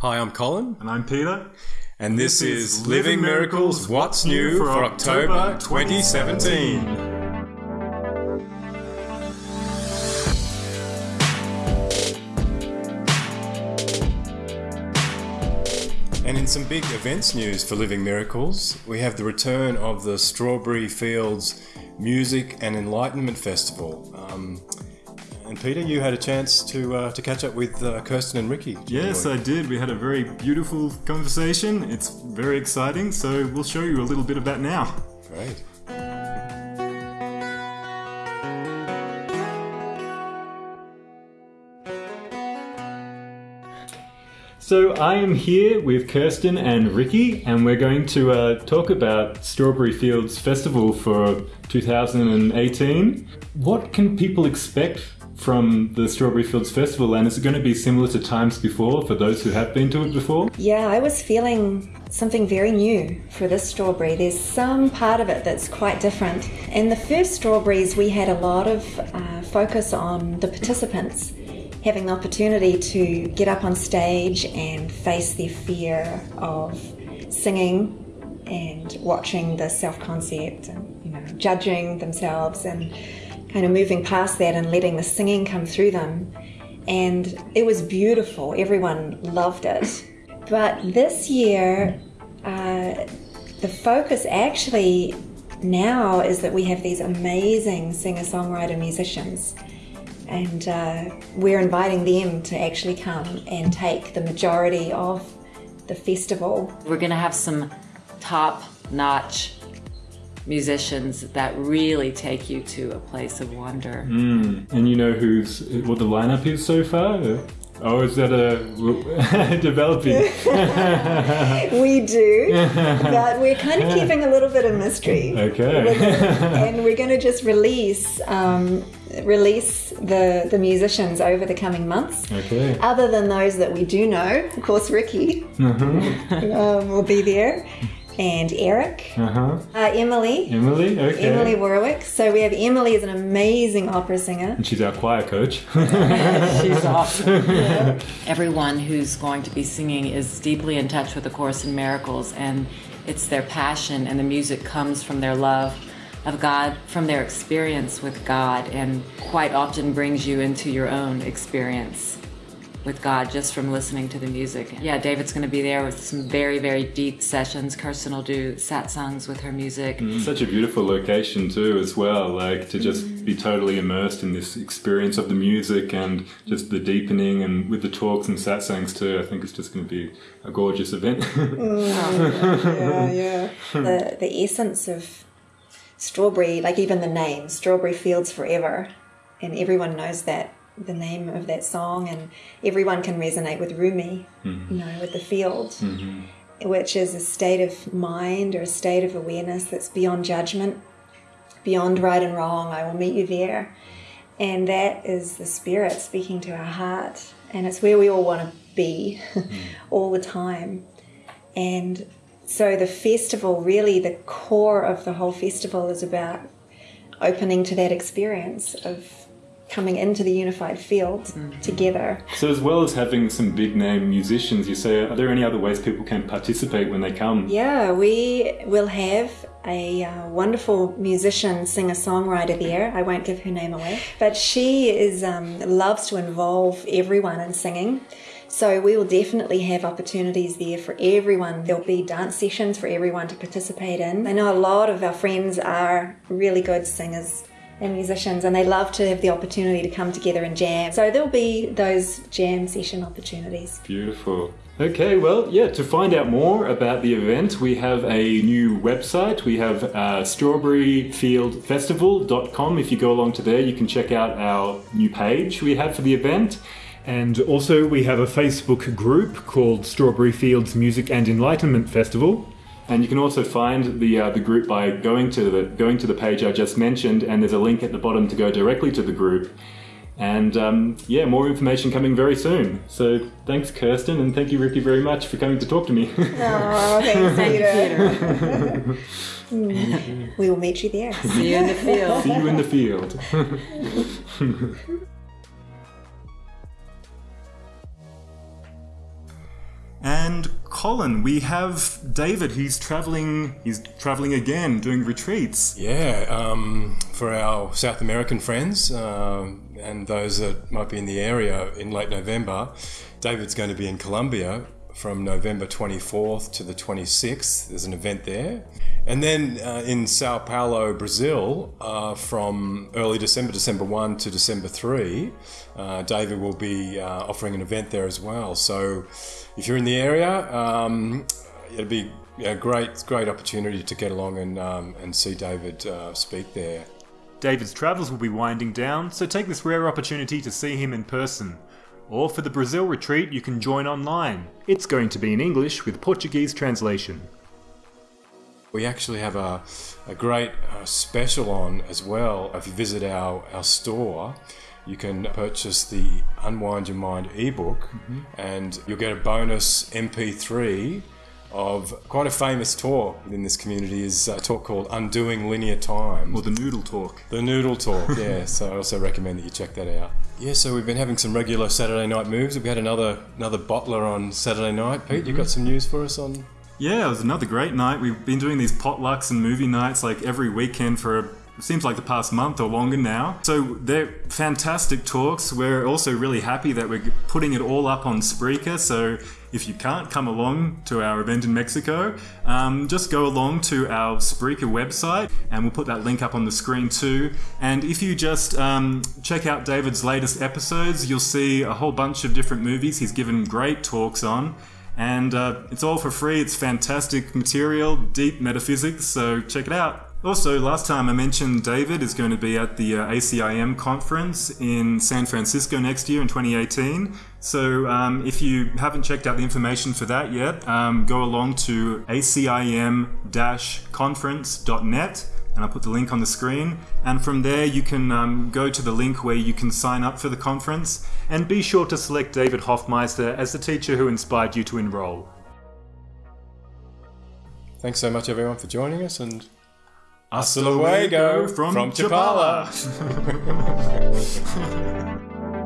Hi, I'm Colin. And I'm Peter. And this, this is Living Miracles What's New for October 2017. And in some big events news for Living Miracles, we have the return of the Strawberry Fields Music and Enlightenment Festival. Um, and Peter, you had a chance to uh, to catch up with uh, Kirsten and Ricky. Yes, I did. We had a very beautiful conversation. It's very exciting. So we'll show you a little bit of that now. Great. So I am here with Kirsten and Ricky, and we're going to uh, talk about Strawberry Fields Festival for 2018. What can people expect from the Strawberry Fields Festival, and is it going to be similar to times before for those who have been to it before? Yeah, I was feeling something very new for this strawberry. There's some part of it that's quite different. In the first strawberries, we had a lot of uh, focus on the participants having the opportunity to get up on stage and face their fear of singing and watching the self concept and you know judging themselves and kind of moving past that and letting the singing come through them. And it was beautiful. Everyone loved it. But this year, uh, the focus actually now is that we have these amazing singer songwriter musicians. And uh, we're inviting them to actually come and take the majority of the festival. We're going to have some top notch musicians that really take you to a place of wonder. Mm. And you know who's what the lineup is so far? Oh, is that a developing? we do, but we're kind of keeping a little bit of mystery. Okay. and we're going to just release um, release the the musicians over the coming months. Okay. Other than those that we do know, of course, Ricky mm-hmm. um, will be there and Eric, uh-huh. uh, Emily, Emily, okay, Emily Warwick. So we have Emily is an amazing opera singer, and she's our choir coach. she's awesome. Yeah. Everyone who's going to be singing is deeply in touch with the Course in Miracles, and it's their passion, and the music comes from their love of God, from their experience with God, and quite often brings you into your own experience with God just from listening to the music. Yeah, David's going to be there with some very, very deep sessions. Kirsten will do satsangs with her music. Mm, such a beautiful location too, as well. Like to just mm. be totally immersed in this experience of the music and just the deepening, and with the talks and satsangs too. I think it's just going to be a gorgeous event. mm, yeah, yeah. The the essence of strawberry, like even the name, Strawberry Fields Forever, and everyone knows that the name of that song, and everyone can resonate with Rumi, mm-hmm. you know, with the field, mm-hmm. which is a state of mind or a state of awareness that's beyond judgment, beyond right and wrong. I will meet you there. And that is the spirit speaking to our heart. And it's where we all want to be mm. all the time. And so the festival, really, the core of the whole festival is about opening to that experience of coming into the unified field mm-hmm. together. So, as well as having some big name musicians, you say, are there any other ways people can participate when they come? Yeah, we will have a uh, wonderful musician, singer, songwriter there. I won't give her name away, but she is um, loves to involve everyone in singing. So we will definitely have opportunities there for everyone. There'll be dance sessions for everyone to participate in. I know a lot of our friends are really good singers and musicians, and they love to have the opportunity to come together and jam. So there'll be those jam session opportunities. Beautiful. Okay, well, yeah, to find out more about the event, we have a new website. We have uh, strawberryfieldfestival.com. If you go along to there, you can check out our new page we have for the event. And also, we have a Facebook group called Strawberry Fields Music and Enlightenment Festival. And you can also find the uh, the group by going to the going to the page I just mentioned, and there's a link at the bottom to go directly to the group. And um, yeah, more information coming very soon. So thanks, Kirsten, and thank you, Ricky, very much for coming to talk to me. oh, thanks, Peter. we will meet you there. See you in the field. See you in the field. And Colin, we have David. He's traveling. He's traveling again, doing retreats. Yeah, um, for our South American friends uh, and those that might be in the area in late November, David's going to be in Colombia from November 24th to the 26th. There's an event there. And then uh, in Sao Paulo, Brazil, uh, from early December, December 1 to December 3, uh, David will be uh, offering an event there as well. So if you're in the area, um, it'll be a great, great opportunity to get along and, um, and see David uh, speak there. David's travels will be winding down, so take this rare opportunity to see him in person. Or for the Brazil retreat, you can join online. It's going to be in English with Portuguese translation. We actually have a, a great uh, special on as well. If you visit our, our store, you can purchase the Unwind Your Mind ebook mm-hmm. and you'll get a bonus MP3 of quite a famous talk in this community is a talk called Undoing Linear Time. Or the Noodle Talk. The Noodle Talk, yeah. so I also recommend that you check that out. Yeah, so we've been having some regular Saturday night moves. We had another another bottler on Saturday night. Pete, mm-hmm. you got some news for us on? Yeah, it was another great night. We've been doing these potlucks and movie nights like every weekend for seems like the past month or longer now. So they're fantastic talks. We're also really happy that we're putting it all up on Spreaker. So if you can't come along to our event in Mexico, um, just go along to our Spreaker website and we'll put that link up on the screen too. And if you just um, check out David's latest episodes, you'll see a whole bunch of different movies he's given great talks on. And uh, it's all for free. It's fantastic material, deep metaphysics, so check it out. Also, last time I mentioned David is going to be at the uh, ACIM conference in San Francisco next year in 2018. So um, if you haven't checked out the information for that yet, um, go along to acim-conference.net and I'll put the link on the screen. And from there, you can um, go to the link where you can sign up for the conference. And be sure to select David Hoffmeister as the teacher who inspired you to enroll. Thanks so much, everyone, for joining us, and hasta luego from, from Chapala.